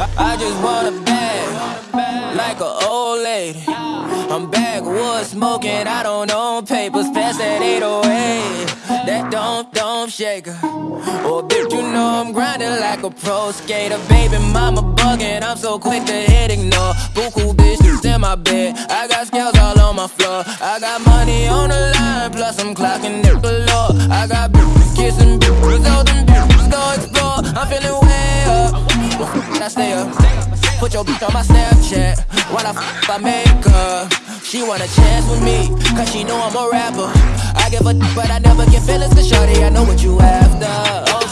I just want a bag, like an old lady. I'm backwoods smoking, I don't own papers, pass that 808. That don't, don't shaker. Oh, bitch, you know I'm grinding like a pro skater. Baby mama bugging, I'm so quick to hit ignore. Buku bitches in my bed, I got scales all on my floor. I got Stay up. Put your bitch on my Snapchat while I f I make her. She want a chance with me, cause she know I'm a rapper. I give a d- but I never get feelings, cause shorty, I know what you after. Okay,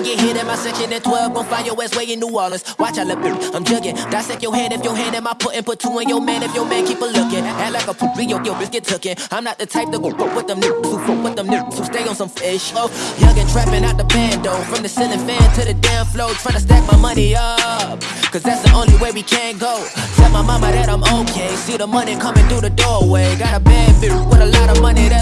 get hit in my section at 12. Gon' find your ass way in New Orleans. Watch I look, mm, I'm jugging. Dissect your hand if your hand in my putting. Put two in your man if your man keep a looking. Act like a poopy, yo, yo, bitch get tookin'. I'm not the type to go fuck with them niggas who fuck with them niggas who stay on some fish. Oh, young and trapping out the bando. From the ceiling fan to the damn floor. Tryna stack my money up. Cause that's the only way we can go. Tell my mama that I'm okay. See the money coming through the doorway. Got a bad bitch with a lot of money, yeah.